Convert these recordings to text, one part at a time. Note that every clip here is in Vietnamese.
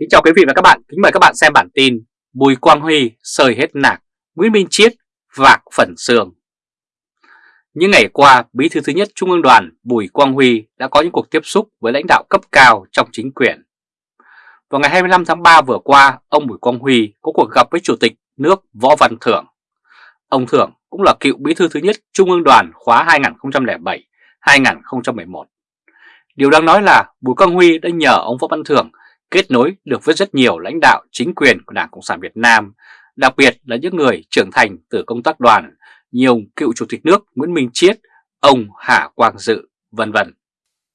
Kính chào quý vị và các bạn, kính mời các bạn xem bản tin Bùi Quang Huy sơi hết nạc, Nguyễn Minh Chiết vạc phần xương. Những ngày qua, Bí thư thứ nhất Trung ương đoàn Bùi Quang Huy đã có những cuộc tiếp xúc với lãnh đạo cấp cao trong chính quyền. Vào ngày 25 tháng 3 vừa qua, ông Bùi Quang Huy có cuộc gặp với Chủ tịch nước Võ Văn Thưởng. Ông Thưởng cũng là cựu Bí thư thứ nhất Trung ương đoàn khóa 2007-2011. Điều đang nói là Bùi Quang Huy đã nhờ ông Võ Văn Thưởng kết nối được với rất nhiều lãnh đạo chính quyền của Đảng Cộng sản Việt Nam, đặc biệt là những người trưởng thành từ công tác đoàn, nhiều cựu Chủ tịch nước Nguyễn Minh Chiết, ông Hà Quang Dự, vân vân.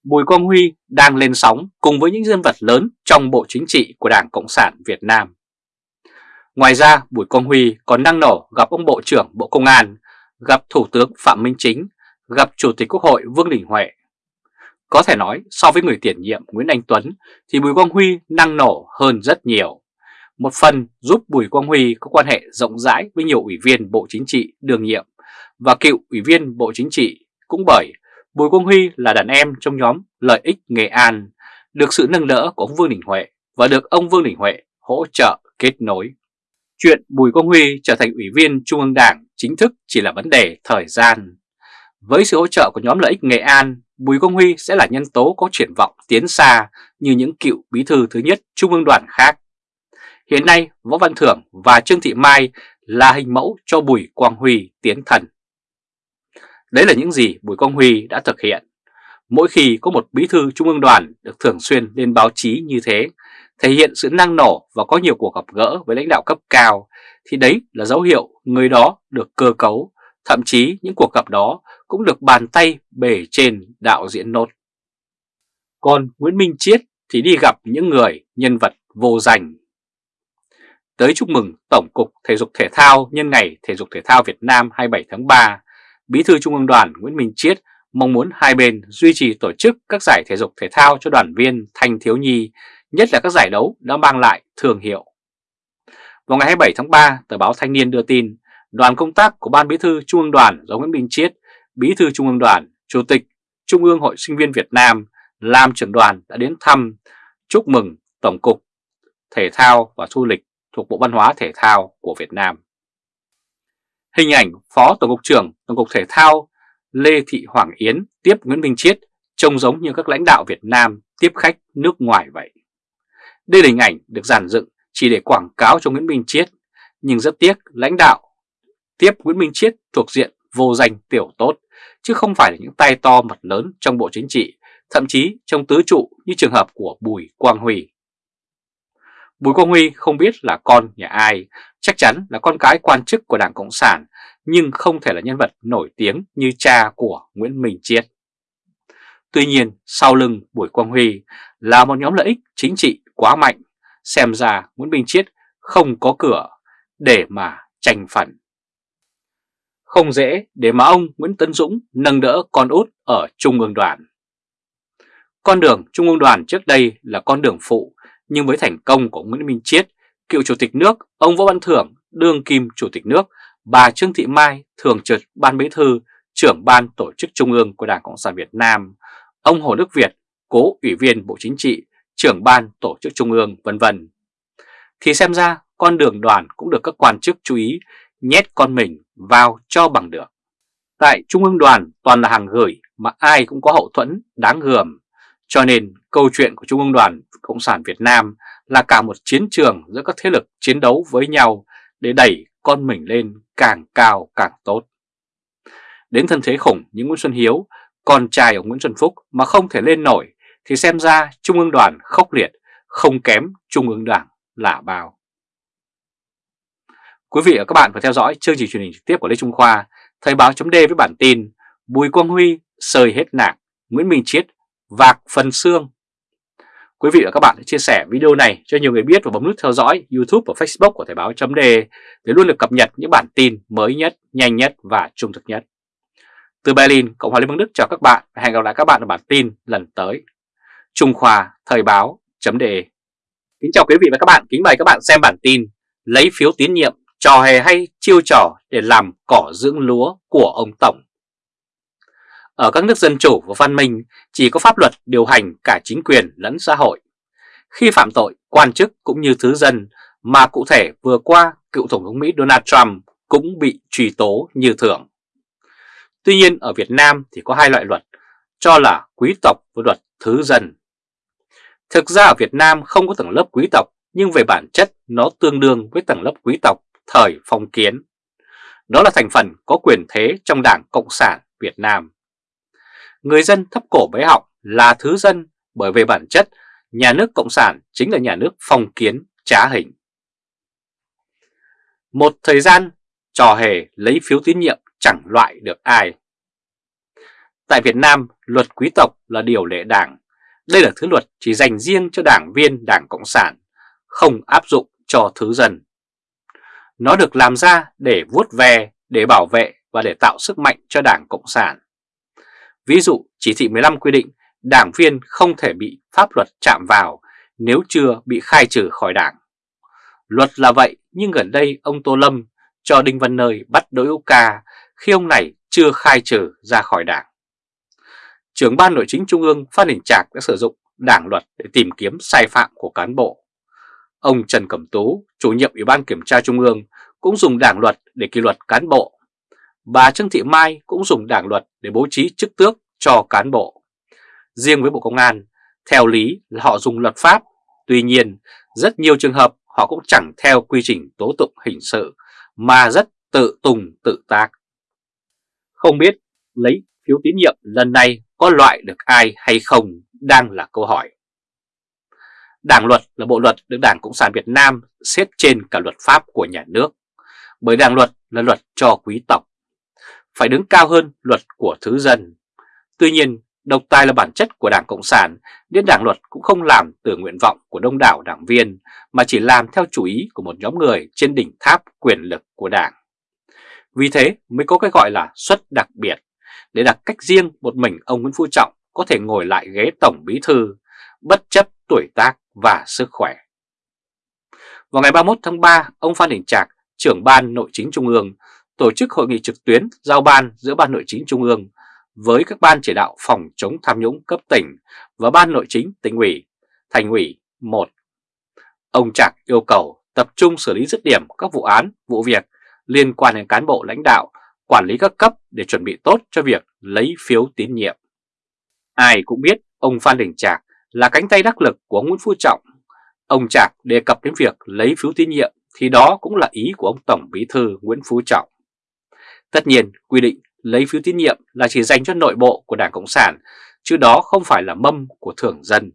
Bùi Quang Huy đang lên sóng cùng với những nhân vật lớn trong Bộ Chính trị của Đảng Cộng sản Việt Nam. Ngoài ra, Bùi Quang Huy còn năng nổ gặp ông Bộ trưởng Bộ Công an, gặp Thủ tướng Phạm Minh Chính, gặp Chủ tịch Quốc hội Vương Đình Huệ có thể nói so với người tiền nhiệm Nguyễn Anh Tuấn thì Bùi Quang Huy năng nổ hơn rất nhiều. Một phần giúp Bùi Quang Huy có quan hệ rộng rãi với nhiều ủy viên Bộ Chính trị đương nhiệm và cựu ủy viên Bộ Chính trị cũng bởi Bùi Quang Huy là đàn em trong nhóm Lợi ích Nghệ An, được sự nâng đỡ của ông Vương Đình Huệ và được ông Vương Đình Huệ hỗ trợ kết nối. Chuyện Bùi Quang Huy trở thành ủy viên Trung ương Đảng chính thức chỉ là vấn đề thời gian. Với sự hỗ trợ của nhóm Lợi ích Nghệ An Bùi Công Huy sẽ là nhân tố có triển vọng tiến xa như những cựu bí thư thứ nhất Trung ương đoàn khác. Hiện nay, Võ Văn Thưởng và Trương Thị Mai là hình mẫu cho Bùi Quang Huy tiến thần. Đấy là những gì Bùi Quang Huy đã thực hiện. Mỗi khi có một bí thư Trung ương đoàn được thường xuyên lên báo chí như thế, thể hiện sự năng nổ và có nhiều cuộc gặp gỡ với lãnh đạo cấp cao, thì đấy là dấu hiệu người đó được cơ cấu, thậm chí những cuộc gặp đó cũng được bàn tay bể trên đạo diễn nốt. Còn Nguyễn Minh Chiết thì đi gặp những người nhân vật vô danh. Tới chúc mừng Tổng cục Thể dục Thể thao nhân ngày Thể dục Thể thao Việt Nam 27 tháng 3, Bí thư Trung ương đoàn Nguyễn Minh Chiết mong muốn hai bên duy trì tổ chức các giải thể dục thể thao cho đoàn viên thanh thiếu nhi, nhất là các giải đấu đã mang lại thương hiệu. Vào ngày 27 tháng 3, tờ báo Thanh niên đưa tin, đoàn công tác của Ban Bí thư Trung ương đoàn do Nguyễn Minh Chiết Bí thư Trung ương đoàn, Chủ tịch Trung ương Hội Sinh viên Việt Nam làm trưởng đoàn đã đến thăm chúc mừng Tổng cục Thể thao và Du lịch thuộc Bộ Văn hóa Thể thao của Việt Nam. Hình ảnh Phó Tổng cục trưởng Tổng cục Thể thao Lê Thị Hoàng Yến tiếp Nguyễn Minh Chiết trông giống như các lãnh đạo Việt Nam tiếp khách nước ngoài vậy. Đây là hình ảnh được giản dựng chỉ để quảng cáo cho Nguyễn Minh Chiết, nhưng rất tiếc lãnh đạo tiếp Nguyễn Minh Chiết thuộc diện vô danh tiểu tốt chứ không phải là những tay to mặt lớn trong Bộ Chính trị, thậm chí trong tứ trụ như trường hợp của Bùi Quang Huy. Bùi Quang Huy không biết là con nhà ai, chắc chắn là con cái quan chức của Đảng Cộng sản, nhưng không thể là nhân vật nổi tiếng như cha của Nguyễn Minh Chiết. Tuy nhiên, sau lưng Bùi Quang Huy là một nhóm lợi ích chính trị quá mạnh, xem ra Nguyễn Minh Chiết không có cửa để mà tranh phản không dễ để mà ông Nguyễn Tấn Dũng nâng đỡ con út ở Trung ương đoàn. Con đường Trung ương đoàn trước đây là con đường phụ, nhưng với thành công của Nguyễn Minh Chiết, cựu Chủ tịch nước, ông Võ Văn Thưởng, đương kim Chủ tịch nước, bà Trương Thị Mai, thường trực Ban Bí thư, trưởng Ban Tổ chức Trung ương của Đảng Cộng sản Việt Nam, ông Hồ Đức Việt, cố ủy viên Bộ Chính trị, trưởng Ban Tổ chức Trung ương, vân vân. Thì xem ra con đường đoàn cũng được các quan chức chú ý nhét con mình vào cho bằng được. Tại Trung ương đoàn toàn là hàng gửi mà ai cũng có hậu thuẫn đáng gờm, cho nên câu chuyện của Trung ương đoàn Cộng sản Việt Nam là cả một chiến trường giữa các thế lực chiến đấu với nhau để đẩy con mình lên càng cao càng tốt. Đến thân thế khủng như Nguyễn Xuân Hiếu, con trai của Nguyễn Xuân Phúc mà không thể lên nổi thì xem ra Trung ương đoàn khốc liệt, không kém Trung ương đảng là bao. Quý vị và các bạn vừa theo dõi chương trình truyền hình trực tiếp của Lê Trung Khoa, Thời báo chấm với bản tin Bùi Quang Huy sời hết nạc, Nguyễn Minh Chiết vạc phần xương. Quý vị và các bạn hãy chia sẻ video này cho nhiều người biết và bấm nút theo dõi YouTube và Facebook của Thời báo chấm để luôn được cập nhật những bản tin mới nhất, nhanh nhất và trung thực nhất. Từ Berlin, Cộng hòa Liên bang Đức chào các bạn và hẹn gặp lại các bạn ở bản tin lần tới. Trung Khoa Thời báo chấm Kính chào quý vị và các bạn, kính mời các bạn xem bản tin Lấy phiếu tín nhiệm trò hề hay chiêu trò để làm cỏ dưỡng lúa của ông Tổng. Ở các nước dân chủ và văn minh, chỉ có pháp luật điều hành cả chính quyền lẫn xã hội. khi phạm tội, quan chức cũng như thứ dân mà cụ thể vừa qua cựu Tổng thống Mỹ Donald Trump cũng bị truy tố như thường. Tuy nhiên, ở Việt Nam thì có hai loại luật, cho là quý tộc với luật thứ dân. Thực ra ở Việt Nam không có tầng lớp quý tộc, nhưng về bản chất nó tương đương với tầng lớp quý tộc thời phong kiến. Đó là thành phần có quyền thế trong Đảng Cộng sản Việt Nam. Người dân thấp cổ bế họng là thứ dân bởi về bản chất nhà nước Cộng sản chính là nhà nước phong kiến trá hình. Một thời gian trò hề lấy phiếu tín nhiệm chẳng loại được ai. Tại Việt Nam, luật quý tộc là điều lệ đảng. Đây là thứ luật chỉ dành riêng cho đảng viên Đảng Cộng sản, không áp dụng cho thứ dân. Nó được làm ra để vuốt ve, để bảo vệ và để tạo sức mạnh cho Đảng Cộng sản. Ví dụ, chỉ thị 15 quy định đảng viên không thể bị pháp luật chạm vào nếu chưa bị khai trừ khỏi đảng. Luật là vậy nhưng gần đây ông Tô Lâm cho Đinh Văn Nơi bắt Đỗ Hữu Ca khi ông này chưa khai trừ ra khỏi đảng. Trưởng ban nội chính Trung ương Phan Đình Trạc đã sử dụng đảng luật để tìm kiếm sai phạm của cán bộ. Ông Trần Cẩm Tú, chủ nhiệm Ủy ban Kiểm tra Trung ương cũng dùng đảng luật để kỷ luật cán bộ. Bà Trương Thị Mai cũng dùng đảng luật để bố trí chức tước cho cán bộ. Riêng với Bộ Công an, theo lý là họ dùng luật pháp, tuy nhiên rất nhiều trường hợp họ cũng chẳng theo quy trình tố tụng hình sự mà rất tự tùng tự tác. Không biết lấy phiếu tín nhiệm lần này có loại được ai hay không đang là câu hỏi. Đảng luật là bộ luật được Đảng Cộng sản Việt Nam xếp trên cả luật pháp của nhà nước, bởi đảng luật là luật cho quý tộc, phải đứng cao hơn luật của thứ dân. Tuy nhiên, độc tài là bản chất của Đảng Cộng sản, nên đảng luật cũng không làm từ nguyện vọng của đông đảo đảng viên, mà chỉ làm theo chủ ý của một nhóm người trên đỉnh tháp quyền lực của đảng. Vì thế mới có cái gọi là suất đặc biệt, để đặt cách riêng một mình ông Nguyễn Phú Trọng có thể ngồi lại ghế Tổng Bí Thư, bất chấp tuổi tác và sức khỏe. Vào ngày 31 tháng 3, ông Phan Đình Trạc, trưởng ban nội chính Trung ương, tổ chức hội nghị trực tuyến giao ban giữa Ban Nội chính Trung ương với các ban chỉ đạo phòng chống tham nhũng cấp tỉnh và Ban Nội chính tỉnh ủy, thành ủy 1. Ông Trạc yêu cầu tập trung xử lý dứt điểm các vụ án, vụ việc liên quan đến cán bộ lãnh đạo, quản lý các cấp để chuẩn bị tốt cho việc lấy phiếu tín nhiệm. Ai cũng biết ông Phan Đình Trạc là cánh tay đắc lực của Nguyễn Phú Trọng. Ông Trạc đề cập đến việc lấy phiếu tín nhiệm thì đó cũng là ý của ông Tổng Bí Thư Nguyễn Phú Trọng. Tất nhiên, quy định lấy phiếu tín nhiệm là chỉ dành cho nội bộ của Đảng Cộng sản, chứ đó không phải là mâm của thường dân.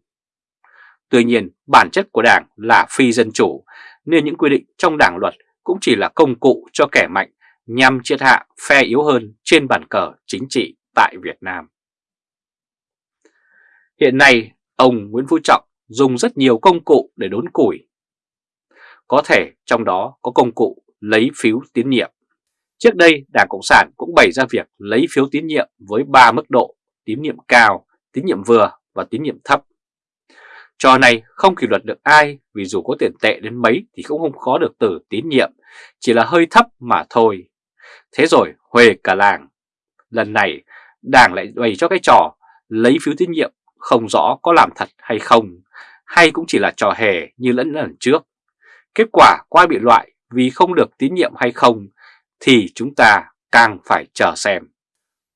Tuy nhiên, bản chất của Đảng là phi dân chủ, nên những quy định trong Đảng luật cũng chỉ là công cụ cho kẻ mạnh nhằm triệt hạ phe yếu hơn trên bàn cờ chính trị tại Việt Nam. Hiện nay, ông Nguyễn Phú Trọng dùng rất nhiều công cụ để đốn củi. Có thể trong đó có công cụ lấy phiếu tín nhiệm. Trước đây, Đảng Cộng sản cũng bày ra việc lấy phiếu tín nhiệm với 3 mức độ, tín nhiệm cao, tín nhiệm vừa và tín nhiệm thấp. Trò này không kỷ luật được ai vì dù có tiền tệ đến mấy thì cũng không khó được từ tín nhiệm, chỉ là hơi thấp mà thôi. Thế rồi huề cả làng. Lần này đảng lại bày cho cái trò lấy phiếu tín nhiệm không rõ có làm thật hay không, hay cũng chỉ là trò hề như lẫn lần trước. Kết quả qua bị loại vì không được tín nhiệm hay không thì chúng ta càng phải chờ xem.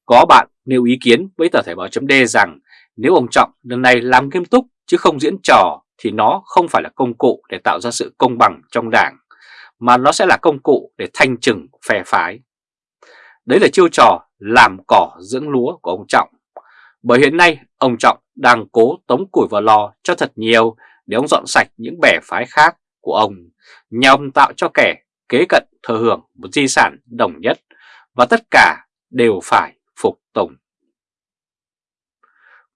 Có bạn nêu ý kiến với tờ Thể báo chấm rằng nếu ông Trọng lần này làm nghiêm túc chứ không diễn trò thì nó không phải là công cụ để tạo ra sự công bằng trong đảng, mà nó sẽ là công cụ để thanh trừng phe phái. Đấy là chiêu trò làm cỏ dưỡng lúa của ông Trọng. Bởi hiện nay ông Trọng đang cố tống củi vào lò cho thật nhiều để ông dọn sạch những bè phái khác của ông, nhằm tạo cho kẻ kế cận thừa hưởng một di sản đồng nhất và tất cả đều phải phục tùng.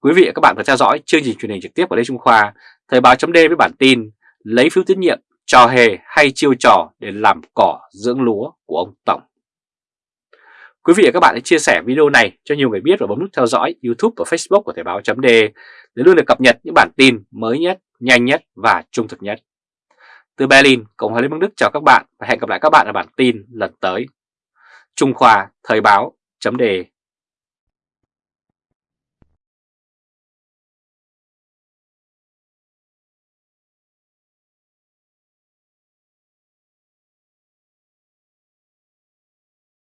Quý vị và các bạn vừa theo dõi chương trình truyền hình trực tiếp của Lê Trung Khoa, Thời báo chấm với bản tin lấy phiếu tín nhiệm, trò hề hay chiêu trò để làm cỏ dưỡng lúa của ông Tổng. Quý vị và các bạn hãy chia sẻ video này cho nhiều người biết và bấm nút theo dõi YouTube và Facebook của Thời báo chấm để luôn được cập nhật những bản tin mới nhất, nhanh nhất và trung thực nhất. Từ Berlin, Cộng hòa Liên bang Đức chào các bạn và hẹn gặp lại các bạn ở bản tin lần tới. Trung Khoa Thời báo chấm Đề.